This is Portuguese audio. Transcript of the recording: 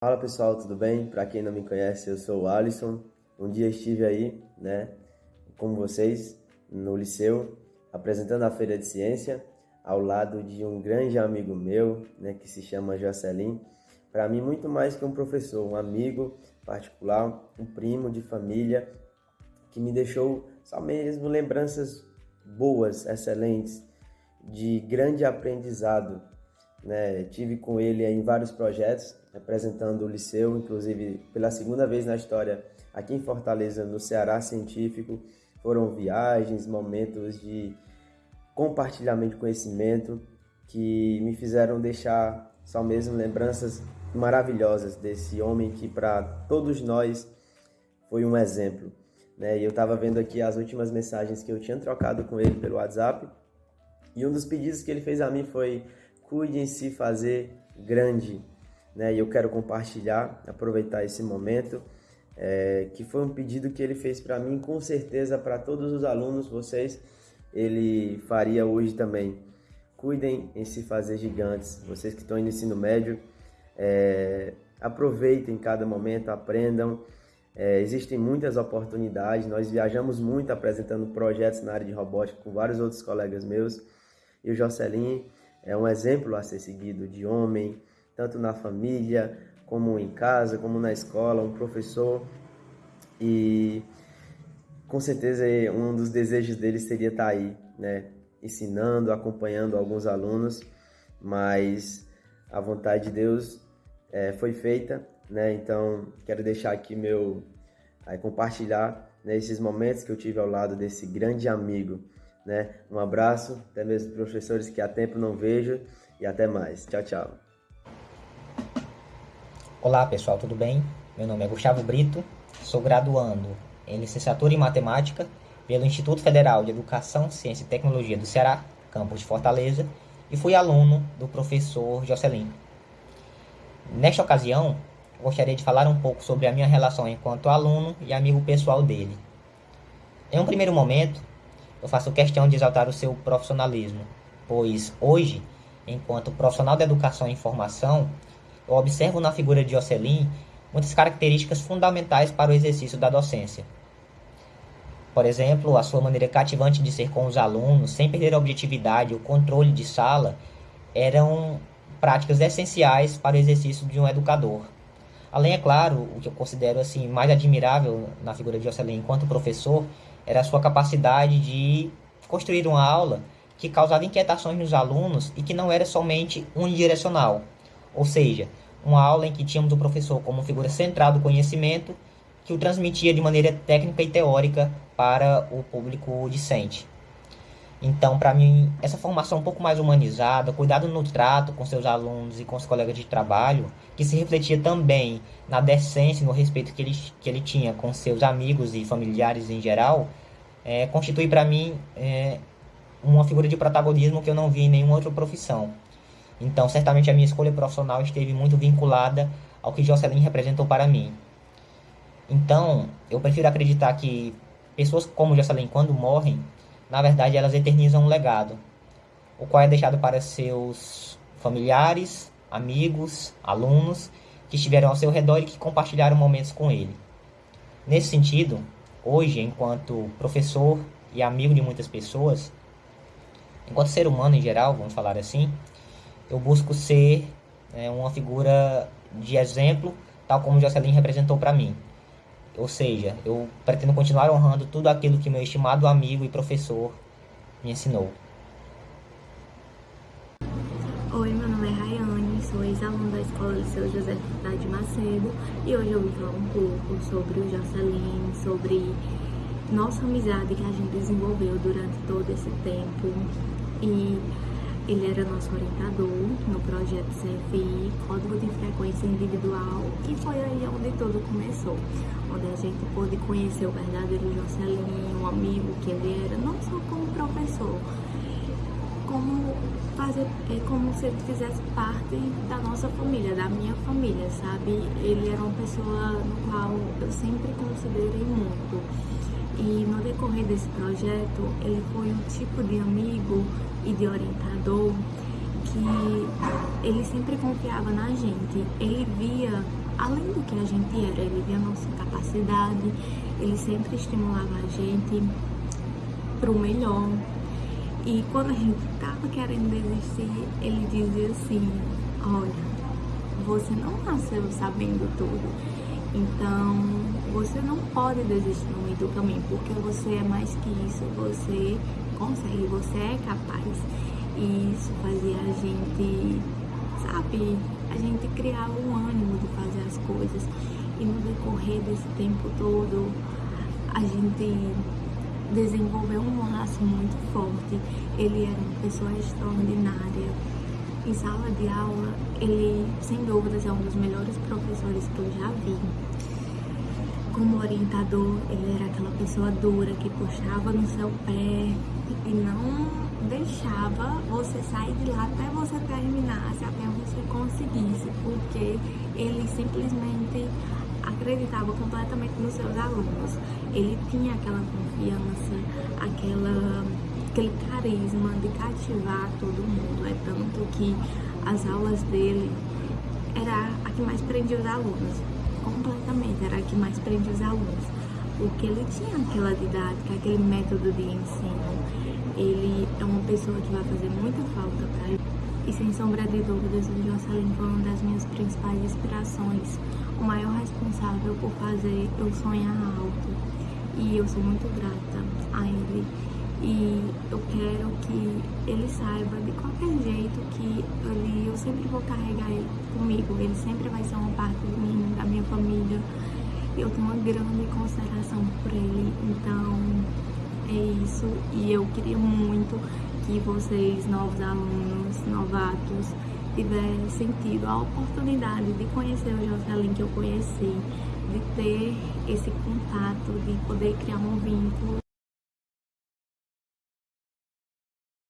Fala pessoal, tudo bem? Para quem não me conhece, eu sou o Alisson. Um dia estive aí, né, com vocês no liceu, apresentando a feira de ciência, ao lado de um grande amigo meu, né, que se chama Jocelyn. Para mim, muito mais que um professor, um amigo particular, um primo de família, que me deixou só mesmo lembranças boas, excelentes, de grande aprendizado. Né? Tive com ele em vários projetos, representando o liceu, inclusive pela segunda vez na história aqui em Fortaleza, no Ceará Científico. Foram viagens, momentos de compartilhamento de conhecimento que me fizeram deixar só mesmo lembranças maravilhosas desse homem que para todos nós foi um exemplo. Né? E eu estava vendo aqui as últimas mensagens que eu tinha trocado com ele pelo WhatsApp e um dos pedidos que ele fez a mim foi cuide em se fazer grande né? E eu quero compartilhar, aproveitar esse momento, é, que foi um pedido que ele fez para mim, com certeza para todos os alunos, vocês, ele faria hoje também. Cuidem em se fazer gigantes, vocês que estão no ensino médio, é, aproveitem cada momento, aprendam. É, existem muitas oportunidades, nós viajamos muito apresentando projetos na área de robótica com vários outros colegas meus. E o Jocelyn é um exemplo a ser seguido de homem, tanto na família, como em casa, como na escola, um professor. E com certeza um dos desejos dele seria estar aí, né, ensinando, acompanhando alguns alunos, mas a vontade de Deus é, foi feita, né? Então quero deixar aqui meu, aí, compartilhar né, esses momentos que eu tive ao lado desse grande amigo, né? Um abraço, até mesmo professores que há tempo não vejo e até mais. Tchau, tchau. Olá pessoal, tudo bem? Meu nome é Gustavo Brito, sou graduando em licenciatura em matemática pelo Instituto Federal de Educação, Ciência e Tecnologia do Ceará, campus de Fortaleza, e fui aluno do professor Jocelyn. Nesta ocasião, gostaria de falar um pouco sobre a minha relação enquanto aluno e amigo pessoal dele. Em um primeiro momento, eu faço questão de exaltar o seu profissionalismo, pois hoje, enquanto profissional da educação e informação, eu observo na figura de Jocelyn muitas características fundamentais para o exercício da docência. Por exemplo, a sua maneira cativante de ser com os alunos, sem perder a objetividade, o controle de sala, eram práticas essenciais para o exercício de um educador. Além, é claro, o que eu considero assim mais admirável na figura de Jocelyn enquanto professor era a sua capacidade de construir uma aula que causava inquietações nos alunos e que não era somente unidirecional, ou seja, uma aula em que tínhamos o professor como figura central do conhecimento, que o transmitia de maneira técnica e teórica para o público discente. Então, para mim, essa formação um pouco mais humanizada, cuidado no trato com seus alunos e com os colegas de trabalho, que se refletia também na decência e no respeito que ele, que ele tinha com seus amigos e familiares em geral, é, constitui para mim é, uma figura de protagonismo que eu não vi em nenhuma outra profissão. Então, certamente a minha escolha profissional esteve muito vinculada ao que Jocelyn representou para mim. Então, eu prefiro acreditar que pessoas como Jocelyn, quando morrem, na verdade elas eternizam um legado, o qual é deixado para seus familiares, amigos, alunos que estiveram ao seu redor e que compartilharam momentos com ele. Nesse sentido, hoje, enquanto professor e amigo de muitas pessoas, enquanto ser humano em geral, vamos falar assim, eu busco ser é, uma figura de exemplo, tal como Jocelyn representou para mim. Ou seja, eu pretendo continuar honrando tudo aquilo que meu estimado amigo e professor me ensinou. Oi, meu nome é Rayane, sou ex-aluno da Escola Liceu José de Macedo e hoje eu vou falar um pouco sobre o Jocelyn, sobre nossa amizade que a gente desenvolveu durante todo esse tempo e ele era nosso orientador no projeto Frequência Individual, e foi aí onde tudo começou, onde a gente pôde conhecer o verdadeiro Jocelyn, um amigo que ele era, não só como professor, como fazer, é como se ele fizesse parte da nossa família, da minha família, sabe? Ele era uma pessoa no qual eu sempre considerei muito. E no decorrer desse projeto, ele foi um tipo de amigo e de orientador que ele sempre confiava na gente. Ele via além do que a gente era, ele via a nossa capacidade, ele sempre estimulava a gente para o melhor. E quando a gente estava querendo desistir, ele dizia assim: Olha, você não nasceu sabendo tudo, então você não pode desistir no meio do caminho, porque você é mais que isso, você consegue, você é capaz. E isso fazia a gente, sabe, a gente criava um ânimo de fazer as coisas. E no decorrer desse tempo todo, a gente desenvolveu um laço muito forte. Ele era uma pessoa extraordinária. Em sala de aula, ele, sem dúvidas, é um dos melhores professores que eu já vi. Como orientador, ele era aquela pessoa dura que puxava no seu pé e não deixava você sair de lá até você terminasse, até você conseguisse, porque ele simplesmente acreditava completamente nos seus alunos. Ele tinha aquela confiança, aquela, aquele carisma de cativar todo mundo. É tanto que as aulas dele era a que mais prendia os alunos. Completamente, era a que mais prendia os alunos. Porque ele tinha aquela didática, aquele método de ensino ele é uma pessoa que vai fazer muita falta para ele. E sem sombra de dúvidas, o Jocelyn foi uma das minhas principais inspirações, o maior responsável por fazer eu sonhar alto. E eu sou muito grata a ele. E eu quero que ele saiba de qualquer jeito que ele, eu sempre vou carregar ele comigo. Ele sempre vai ser uma parte de mim, da minha família. Eu tenho uma grande consideração por ele. Então, é isso. E eu queria muito que vocês, novos alunos, novatos, tivessem tido a oportunidade de conhecer o Jocelyn que eu conheci, de ter esse contato, de poder criar um vínculo.